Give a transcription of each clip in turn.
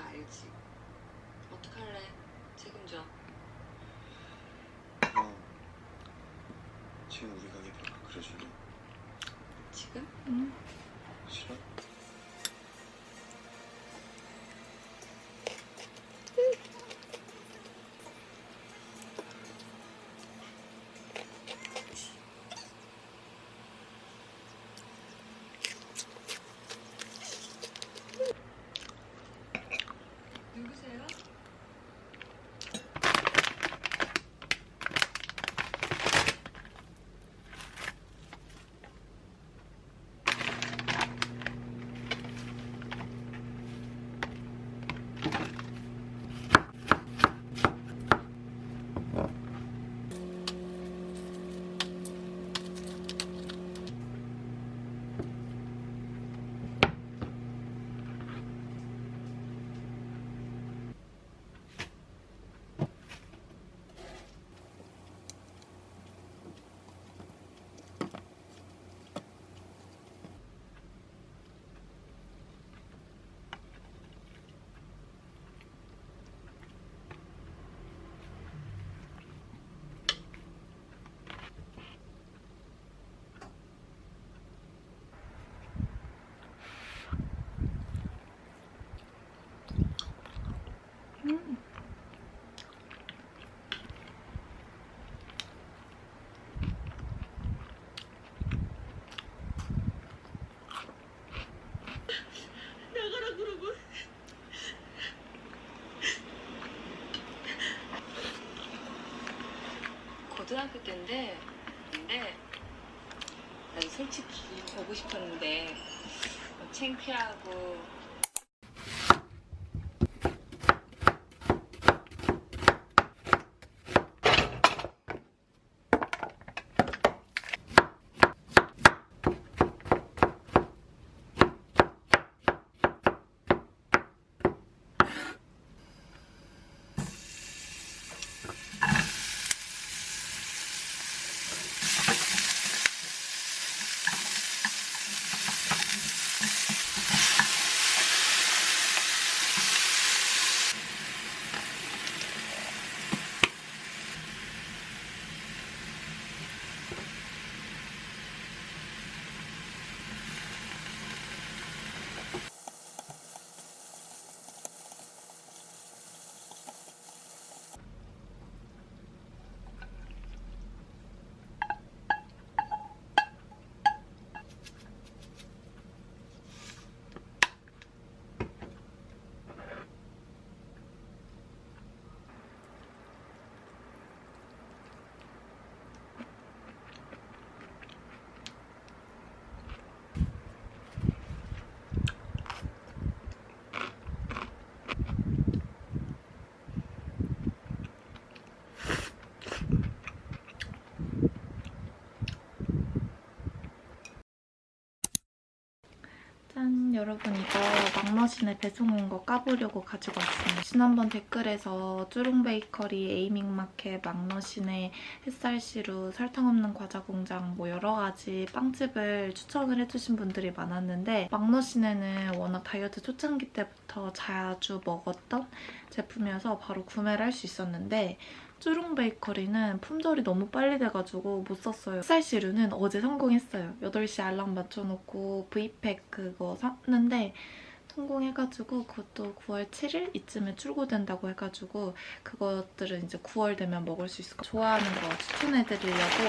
알지? 어떡할래? 책임져. 그럼 지금 우리 가게 벽 그려줄래? 지금? 응. 싫어? 누구세요? 나가라 그러고 고등학교 때인데, 근데 난 솔직히 뭐 창피하고 여러분 이거 막머신에 배송 온 거 까보려고 가지고 왔습니다. 지난번 댓글에서 쭈룽베이커리, 에이밍마켓, 막머신의 햇살시루, 설탕 없는 과자 공장 뭐 여러 가지 빵집을 추천을 해주신 분들이 많았는데 막머신에는 워낙 다이어트 초창기 때부터 자주 먹었던 제품이어서 바로 구매를 할 수 있었는데 쭈룽 베이커리는 품절이 너무 빨리 돼가지고 못 썼어요. 햇살시루는 어제 성공했어요. 8시 알람 맞춰놓고 V팩 그거 샀는데 성공해가지고 그것도 9월 7일 이쯤에 출고된다고 해가지고 그것들은 이제 9월 되면 먹을 수 있을 것 같아요. 좋아하는 거 추천해드리려고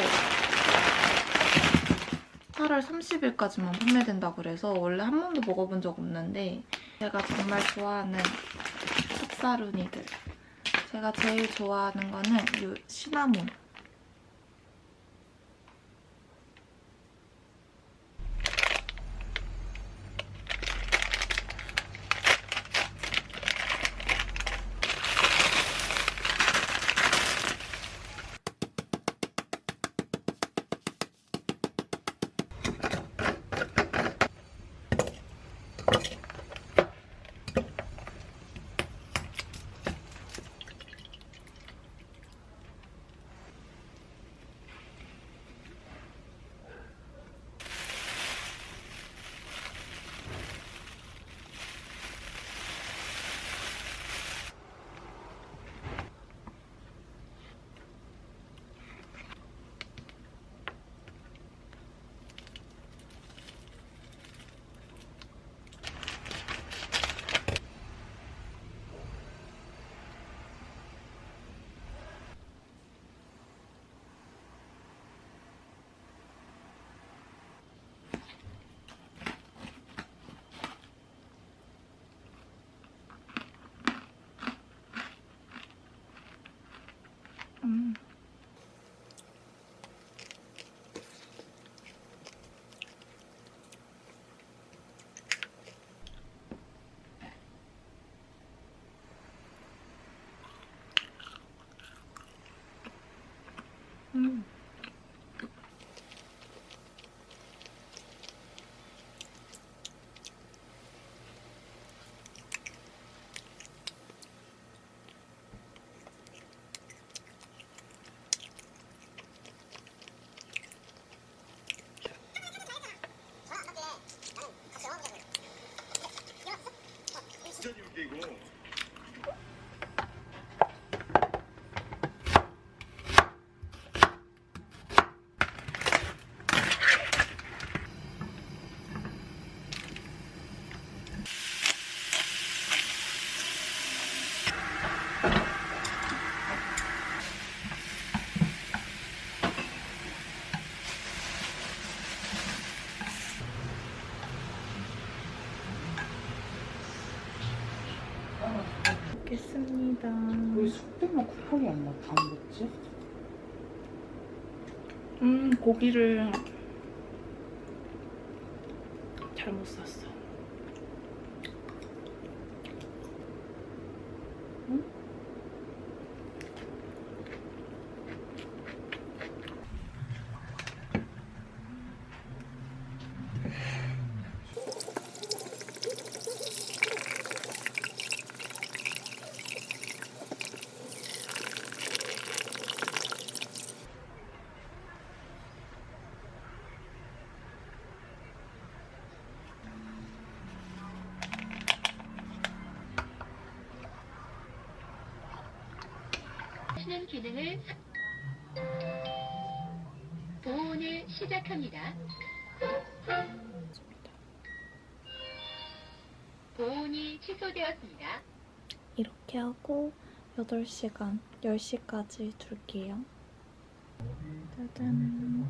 8월 30일까지만 판매된다고 그래서 원래 한 번도 먹어본 적 없는데 제가 정말 좋아하는 찹사루니들 제가 제일 좋아하는 거는 이 시나몬. 먹겠습니다. 왜 숙대만 쿠팡이 안, 먹, 안 먹지? 음, 고기를 잘못 샀어. 하시는 기능을 보온을 시작합니다. 보온이 취소되었습니다. 이렇게 하고 8시간, 10시까지 둘게요. 짜잔.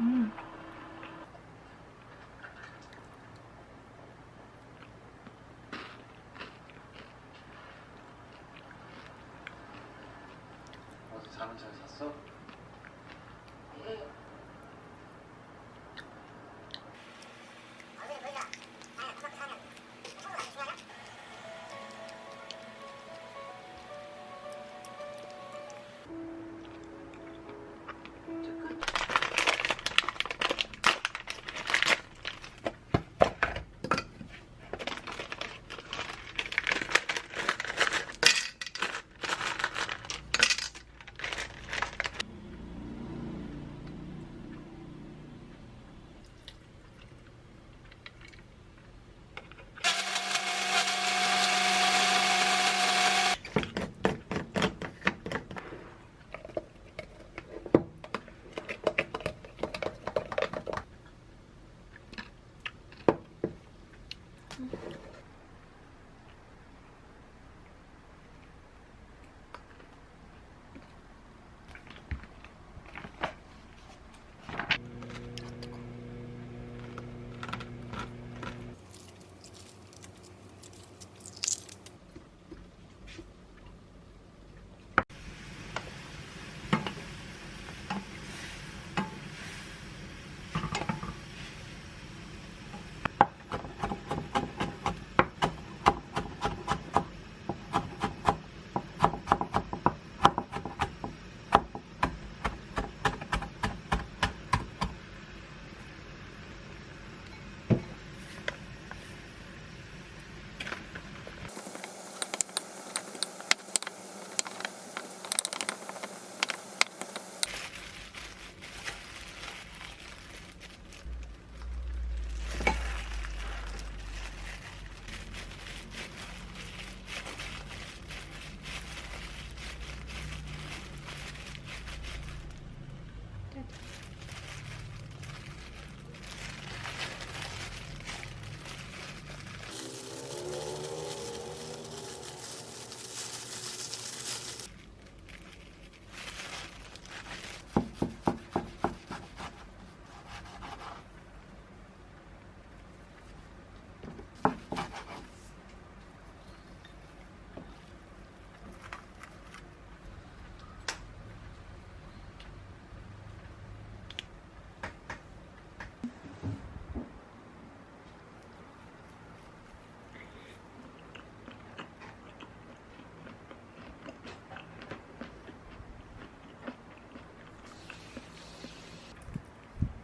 음. 어제 잠은 잘 잤어?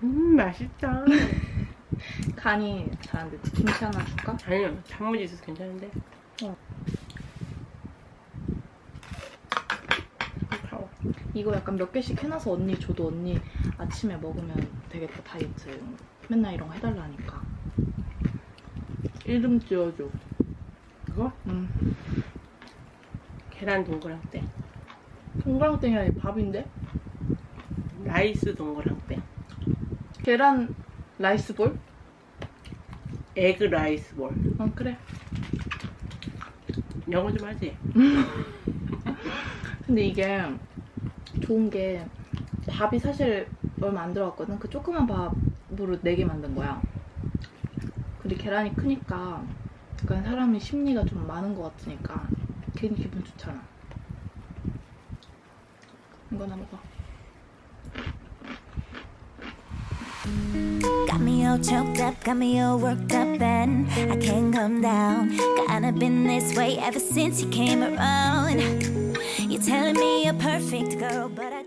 음 맛있다. 간이 잘안 됐지. 김치 하나 줄까? 아니요 단무지 있어서 괜찮은데. 어. 이거 약간 몇 개씩 해놔서 언니 줘도 언니 아침에 먹으면 되겠다 다이어트. 맨날 이런 거 해달라니까. 이름 지어줘. 그거 응. 계란 동그랑땡. 동그랑땡이 아니라 밥인데? rice 동그랑땡. 계란 rice ball? egg rice ball. 어 그래. 영어 좀 하지. 근데 이게 좋은 게 밥이 사실 얼마 안 들어갔거든. 그 조그만 밥으로 4개 만든 거야. 근데 계란이 크니까 약간 사람이 심리가 좀 많은 것 같으니까 괜히 기분 좋잖아. 이거나 먹어. Got me all choked up, got me all worked up, and I can't come down. Kinda been this way ever since you came around. You're telling me you're perfect, girl, but I.